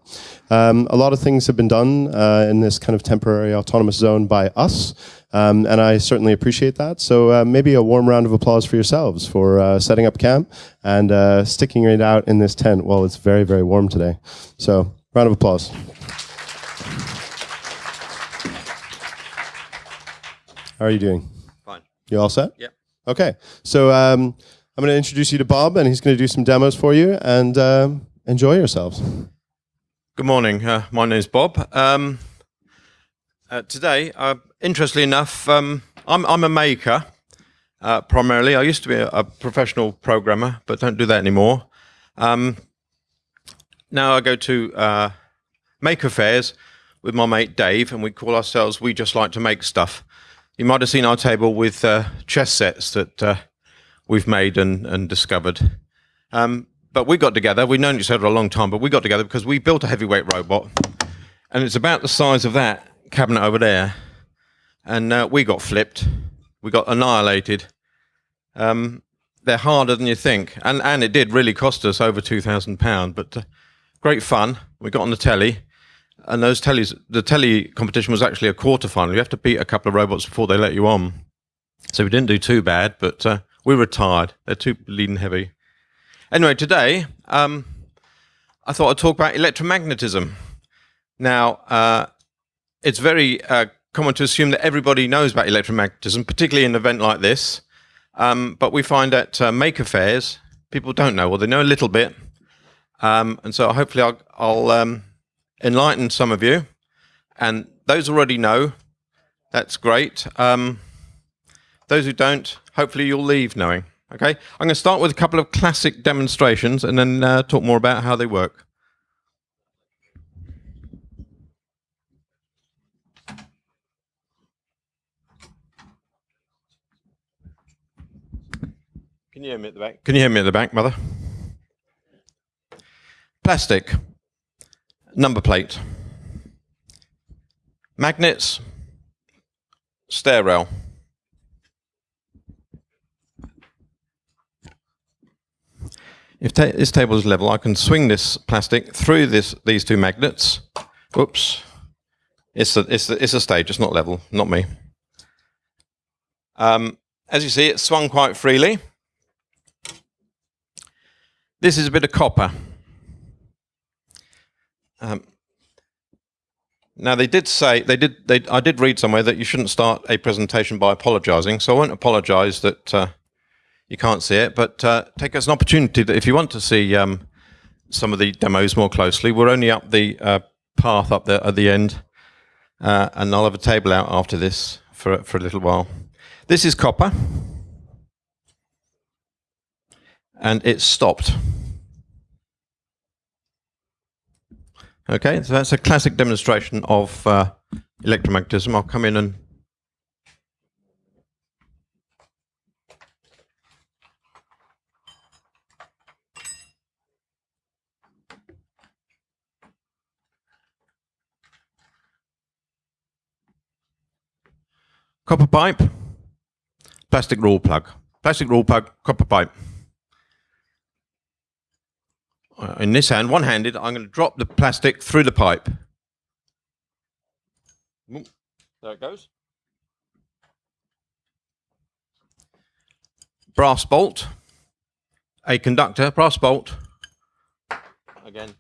Um, a lot of things have been done uh, in this kind of temporary autonomous zone by us. Um, and I certainly appreciate that. So uh, maybe a warm round of applause for yourselves for uh, setting up camp and uh, sticking it out in this tent while it's very, very warm today. So round of applause. How are you doing? Fine. You all set? Yep. Okay. So um, I'm going to introduce you to Bob, and he's going to do some demos for you, and um, enjoy yourselves. Good morning. Uh, my name is Bob. Um, uh, today, uh, interestingly enough, um, I'm, I'm a maker uh, primarily. I used to be a, a professional programmer, but don't do that anymore. Um, now I go to uh, maker fairs with my mate Dave, and we call ourselves We Just Like to Make Stuff. You might have seen our table with uh, chess sets that uh, we've made and, and discovered. Um, but we got together, we've known each other a long time, but we got together because we built a heavyweight robot, and it's about the size of that cabinet over there. And uh, we got flipped, we got annihilated. Um, they're harder than you think, and, and it did really cost us over £2,000, but uh, great fun. We got on the telly and those tellies, the telly competition was actually a quarter final. You have to beat a couple of robots before they let you on. So we didn't do too bad, but uh, we were tired. They're too lean heavy. Anyway, today um, I thought I'd talk about electromagnetism. Now, uh, it's very uh, common to assume that everybody knows about electromagnetism, particularly in an event like this. Um, but we find at uh, maker fairs, people don't know, or they know a little bit. Um, and so hopefully I'll, I'll um, enlighten some of you, and those already know. That's great. Um, Those who don't, hopefully you'll leave knowing. Okay, I'm going to start with a couple of classic demonstrations and then uh, talk more about how they work. Can you hear me at the back? Can you hear me at the back, mother? Plastic, number plate, magnets, stair rail. If ta this table is level, I can swing this plastic through this these two magnets. Oops. It's a, it's, a, it's a stage, it's not level, not me. Um, as you see, it's swung quite freely. This is a bit of copper. Um, now they did say they did. They, I did read somewhere that you shouldn't start a presentation by apologising. So I won't apologise that uh, you can't see it, but uh, take as an opportunity that if you want to see um, some of the demos more closely, we're only up the uh, path up there at the end, uh, and I'll have a table out after this for for a little while. This is copper, and it's stopped. Okay, so that's a classic demonstration of uh, electromagnetism. I'll come in and copper pipe, plastic rule plug, plastic rule plug, copper pipe. Uh, Uh, in this hand, one-handed, I'm going to drop the plastic through the pipe. There it goes. Brass bolt, a conductor, brass bolt. Again.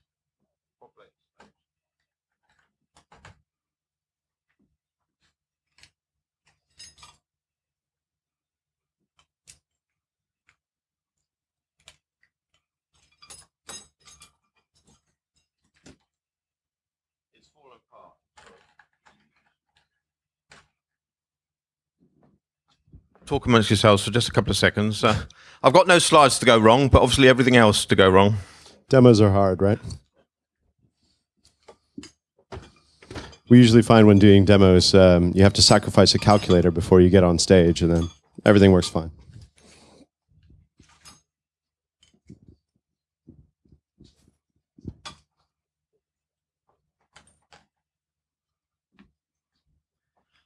Talk amongst yourselves for just a couple of seconds. Uh, I've got no slides to go wrong, but obviously everything else to go wrong. Demos are hard, right? We usually find when doing demos, um, you have to sacrifice a calculator before you get on stage, and then everything works fine.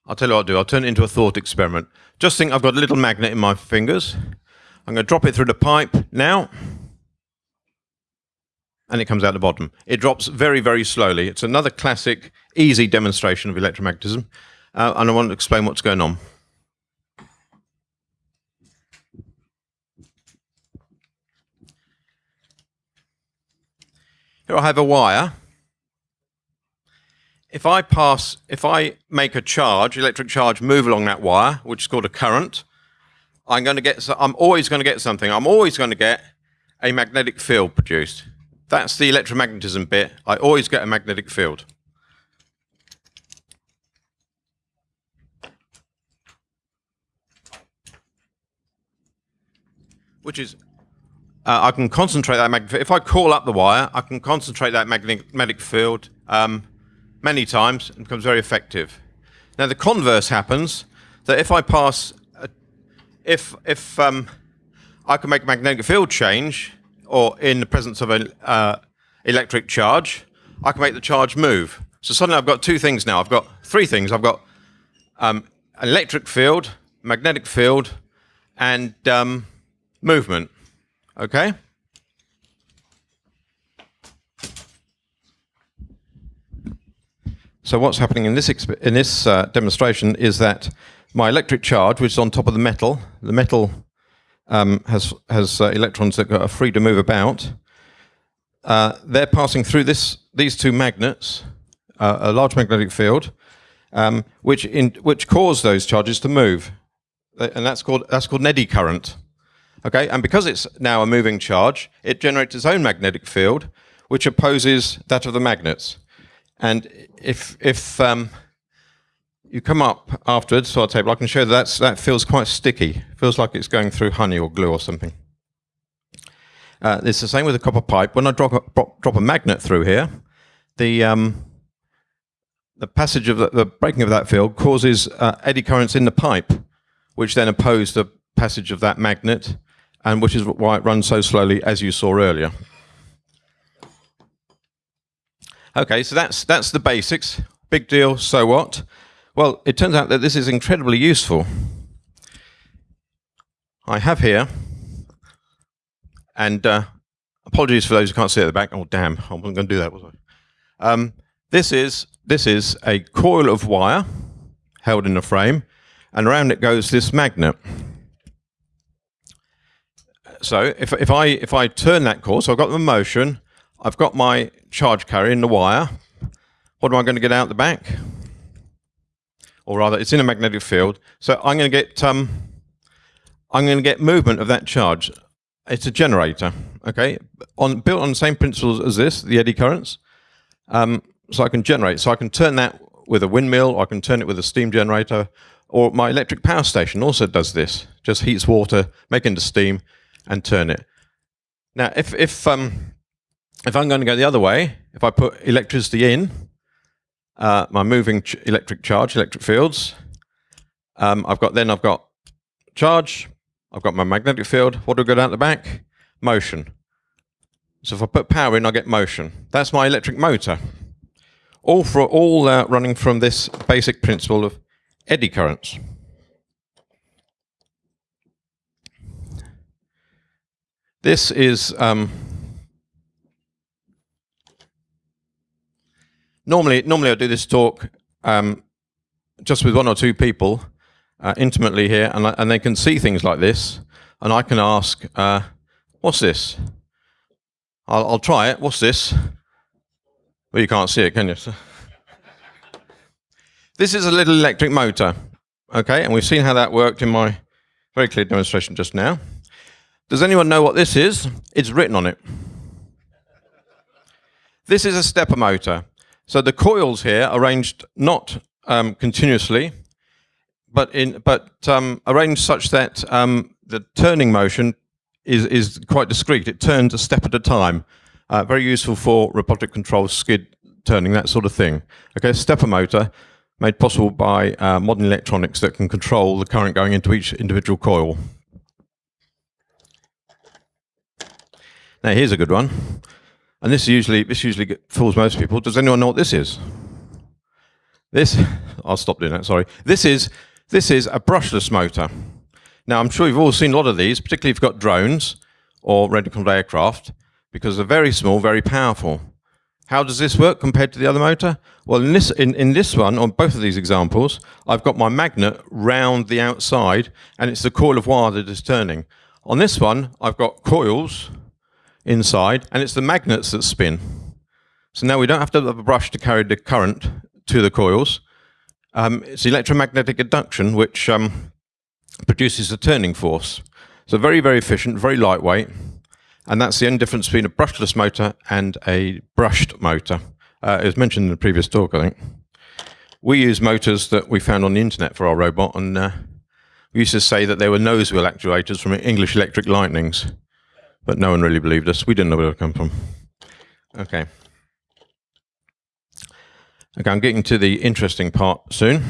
I'll tell you what I'll do. I'll turn it into a thought experiment. Just think I've got a little magnet in my fingers. I'm going to drop it through the pipe now. And it comes out the bottom. It drops very, very slowly. It's another classic, easy demonstration of electromagnetism. Uh, and I want to explain what's going on. Here I have a wire if I pass, if I make a charge, electric charge, move along that wire, which is called a current, I'm going to get, I'm always going to get something. I'm always going to get a magnetic field produced. That's the electromagnetism bit. I always get a magnetic field. Which is, uh, I can concentrate that magnetic, if I call up the wire, I can concentrate that magnetic field um, many times and becomes very effective. Now the converse happens that if I pass, a, if if um, I can make a magnetic field change, or in the presence of an uh, electric charge, I can make the charge move. So suddenly I've got two things now. I've got three things. I've got um, an electric field, magnetic field, and um, movement. Okay. So what's happening in this in this uh, demonstration is that my electric charge, which is on top of the metal, the metal um, has has uh, electrons that are free to move about. Uh, they're passing through this these two magnets, uh, a large magnetic field, um, which in which cause those charges to move, uh, and that's called that's called an eddy current. Okay, and because it's now a moving charge, it generates its own magnetic field, which opposes that of the magnets. And if if um, you come up afterwards to our table. I can show that that's, that feels quite sticky. Feels like it's going through honey or glue or something. Uh, it's the same with a copper pipe. When I drop a, drop, drop a magnet through here, the um, the passage of the, the, breaking of that field causes uh, eddy currents in the pipe, which then oppose the passage of that magnet, and which is why it runs so slowly, as you saw earlier. Okay, so that's that's the basics. Big deal. So what? Well, it turns out that this is incredibly useful. I have here, and uh, apologies for those who can't see at the back. Oh, damn! I wasn't going to do that, was I? Um, this is this is a coil of wire held in a frame, and around it goes this magnet. So if if I if I turn that coil, so I've got the motion, I've got my charge carrier in the wire. What am I going to get out the back? Or rather, it's in a magnetic field. So I'm going to get um, I'm going to get movement of that charge. It's a generator, okay, on built on the same principles as this, the eddy currents. Um, so I can generate. So I can turn that with a windmill, I can turn it with a steam generator, or my electric power station also does this. Just heats water, make into steam, and turn it. Now, if if um, if I'm going to go the other way, if I put electricity in, uh, my moving ch electric charge, electric fields, um, I've got then I've got charge, I've got my magnetic field. What do I go out the back? Motion. So if I put power in, I get motion. That's my electric motor. All for all uh, running from this basic principle of eddy currents. This is um, normally normally I do this talk um, just with one or two people uh, intimately here, and, and they can see things like this, and I can ask, uh, "What's this?" I'll, I'll try it. What's this? Well, you can't see it, can you? this is a little electric motor, okay, and we've seen how that worked in my very clear demonstration just now. Does anyone know what this is? It's written on it. This is a stepper motor. So the coils here arranged not um, continuously, but in but um, arranged such that um, the turning motion is is quite discrete. It turns a step at a time. Uh, very useful for robotic control, skid turning, that sort of thing. Okay, stepper motor made possible by uh, modern electronics that can control the current going into each individual coil. Now here's a good one. And this usually this usually fools most people. Does anyone know what this is? This I'll stop doing that. Sorry. This is this is a brushless motor. Now I'm sure you've all seen a lot of these, particularly if you've got drones or reticled aircraft, because they're very small, very powerful. How does this work compared to the other motor? Well, in this in, in this one, on both of these examples, I've got my magnet round the outside, and it's the coil of wire that is turning. On this one, I've got coils inside, and it's the magnets that spin. So now we don't have to have a brush to carry the current to the coils. Um, it's electromagnetic induction, which um, produces a turning force. So very, very efficient, very lightweight. And that's the only difference between a brushless motor and a brushed motor. Uh, it was mentioned in the previous talk, I think. We use motors that we found on the internet for our robot, and uh, we used to say that they were nose wheel actuators from English Electric Lightnings but no one really believed us. We didn't know where it would come from. Okay. Okay, I'm getting to the interesting part soon.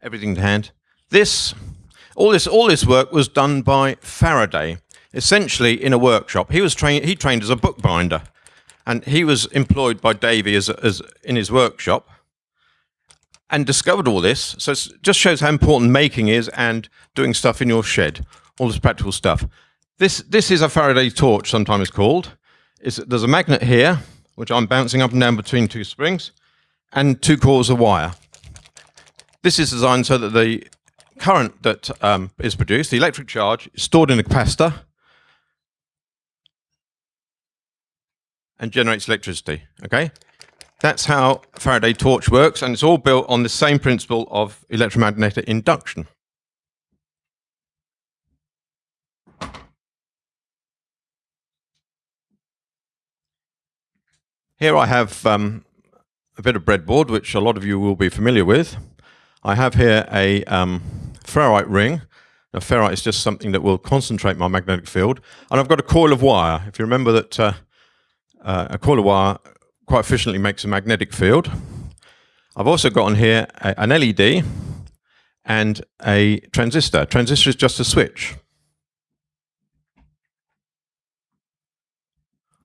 Everything to hand. This, all this, all this work was done by Faraday, essentially in a workshop. He was trained. He trained as a bookbinder. And he was employed by Davy as, as in his workshop and discovered all this. So it just shows how important making is and doing stuff in your shed, all this practical stuff. This, this is a Faraday torch, sometimes called. It's, there's a magnet here, which I'm bouncing up and down between two springs, and two cores of wire. This is designed so that the current that um, is produced, the electric charge, is stored in a capacitor, and generates electricity, okay? That's how Faraday torch works, and it's all built on the same principle of electromagnetic induction. Here I have um, a bit of breadboard, which a lot of you will be familiar with. I have here a um, ferrite ring. Now, ferrite is just something that will concentrate my magnetic field. And I've got a coil of wire. If you remember that uh, uh, a coil wire quite efficiently makes a magnetic field. I've also got on here a, an LED and a transistor. Transistor is just a switch.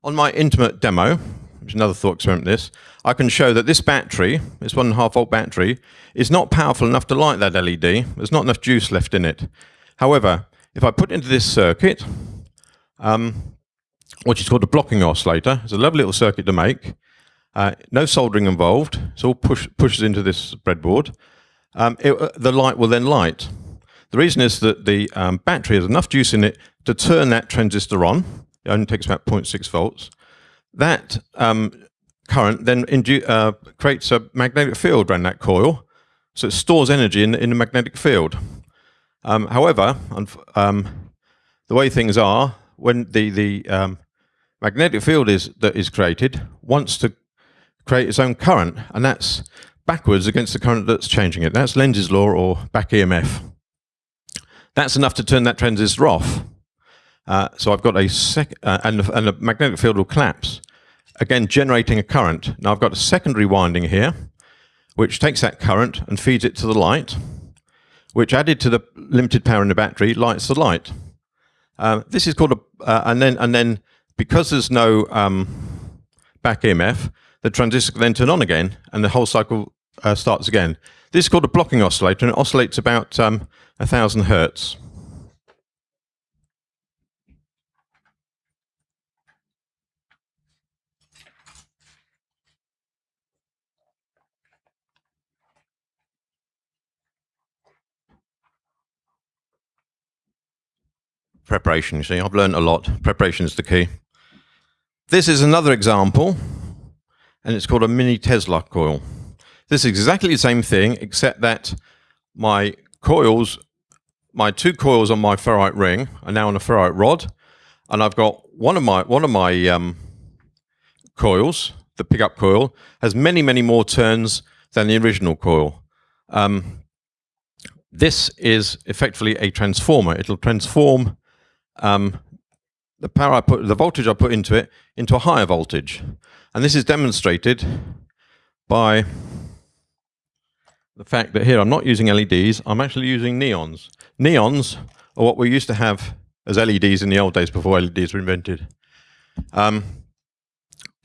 On my intimate demo, which is another thought experiment this, I can show that this battery, this one and a half volt battery, is not powerful enough to light that LED. There's not enough juice left in it. However, if I put into this circuit, um, which is called a blocking oscillator, it's a lovely little circuit to make, uh, no soldering involved, it's all push, pushes into this breadboard, um, it, uh, the light will then light. The reason is that the um, battery has enough juice in it to turn that transistor on. It only takes about 0.6 volts. That um, current then uh, creates a magnetic field around that coil, so it stores energy in, in the magnetic field. Um, however, um, the way things are, when the, the um, magnetic field is, that is created wants to create its own current, and that's backwards against the current that's changing it. That's Lenz's law or back EMF. That's enough to turn that transistor off. Uh, so I've got a sec uh, and, the, and the magnetic field will collapse, again generating a current. Now I've got a secondary winding here, which takes that current and feeds it to the light, which added to the limited power in the battery lights the light. Uh, this is called a, uh, and then and then because there's no um, back EMF, the transistor then turn on again, and the whole cycle uh, starts again. This is called a blocking oscillator, and it oscillates about um, 1,000 hertz. Preparation, you see, I've learned a lot. Preparation is the key. This is another example and it's called a mini Tesla coil. This is exactly the same thing, except that my coils, my two coils on my ferrite ring are now on a ferrite rod, and I've got one of my one of my um, coils, the pickup coil, has many many more turns than the original coil. Um, this is effectively a transformer. It'll transform um, the power I put, the voltage I put into it, into a higher voltage. And this is demonstrated by the fact that here I'm not using LEDs, I'm actually using neons. Neons are what we used to have as LEDs in the old days before LEDs were invented. Um,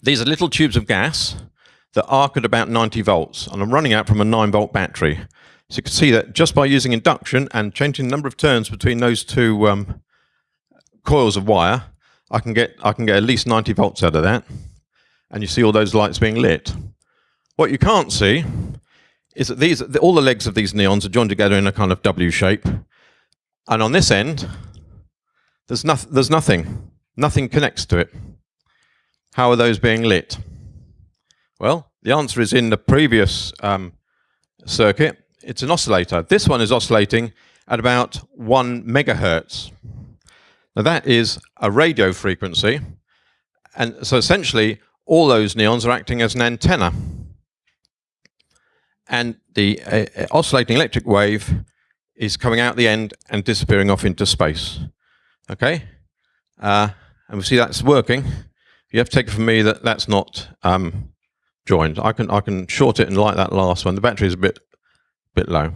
these are little tubes of gas that arc at about 90 volts, and I'm running out from a 9 volt battery. So you can see that just by using induction and changing the number of turns between those two um, coils of wire, I can get I can get at least 90 volts out of that and you see all those lights being lit. What you can't see is that these all the legs of these neons are joined together in a kind of W shape, and on this end, there's, no, there's nothing. Nothing connects to it. How are those being lit? Well, the answer is in the previous um, circuit. It's an oscillator. This one is oscillating at about one megahertz. Now that is a radio frequency. And so essentially all those neons are acting as an antenna. And the uh, uh, oscillating electric wave is coming out the end and disappearing off into space. Okay? Uh, and we see that's working. You have to take it from me that that's not um, joined. I can I can short it and light that last one. The battery is a bit bit low.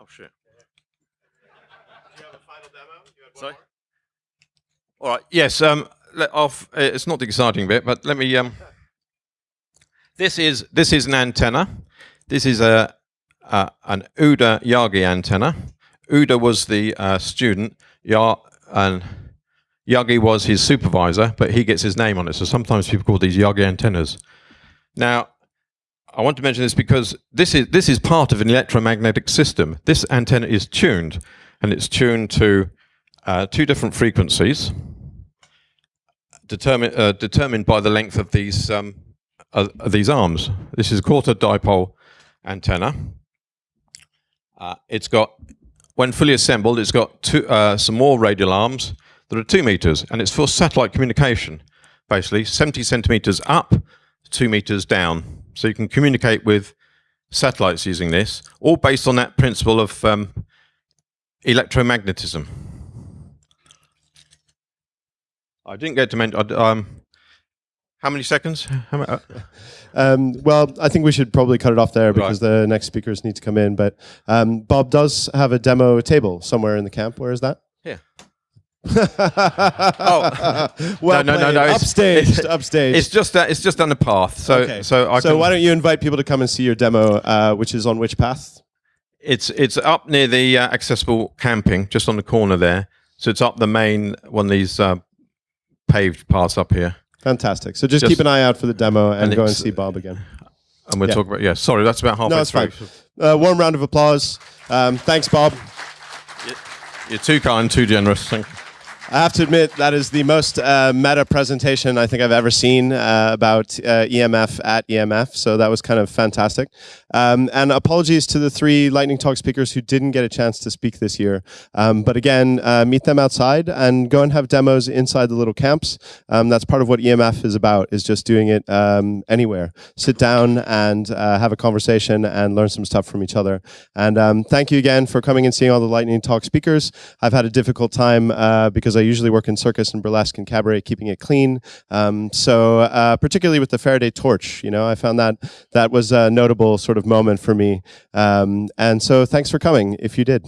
Oh shit. Sorry. All right. Yes. Um. Uh, it's not the exciting bit, but let me. Um. This is this is an antenna. This is a, a an Uda Yagi antenna. Uda was the uh, student. Ya and Yagi was his supervisor, but he gets his name on it. So sometimes people call these Yagi antennas. Now, I want to mention this because this is this is part of an electromagnetic system. This antenna is tuned, and it's tuned to uh, two different frequencies determined uh, determined by the length of these um, uh, these arms. This is a quarter dipole antenna. Uh, it's got when fully assembled, it's got two, uh, some more radial arms that are two meters, and it's for satellite communication. Basically, 70 centimeters up, two meters down, so you can communicate with satellites using this, all based on that principle of um, electromagnetism. I didn't get to mention. Um, how many seconds? How uh, Um, well, I think we should probably cut it off there because the next speakers need to come in. But um, Bob does have a demo table somewhere in the camp. Where is that? Here. oh, well, No, no, no, no, it's- Upstaged, upstaged. It's just that. It's just down the path. So, okay. so I so can, why don't you invite people to come and see your demo, uh, which is on which path? It's it's up near the uh, accessible camping, just on the corner there. So it's up the main one of these uh, paved parts up here, Fantastic. So just, Just- keep an eye out for the demo and, and go and see Bob again. and we'll Yeah. talk about. Yeah, sorry, that's about halfway No, it's through. fine. Uh, warm round of applause. Um, thanks, Bob. You're too kind, too generous. Thank you. I have to admit that is the most uh, meta presentation I think I've ever seen uh, about uh, EMF at EMF. So that was kind of fantastic. Um, and apologies to the three Lightning Talk speakers who didn't get a chance to speak this year. Um, but again, uh, meet them outside and go and have demos inside the little camps. Um, that's part of what EMF is about, is just doing it um, anywhere. Sit down and uh, have a conversation and learn some stuff from each other. And um, thank you again for coming and seeing all the Lightning Talk speakers. I've had a difficult time uh, because I usually work in circus and burlesque and cabaret, keeping it clean. Um, so uh, particularly with the Faraday torch, you know, I found that that was a notable sort of moment for me. Um, and so thanks for coming if you did.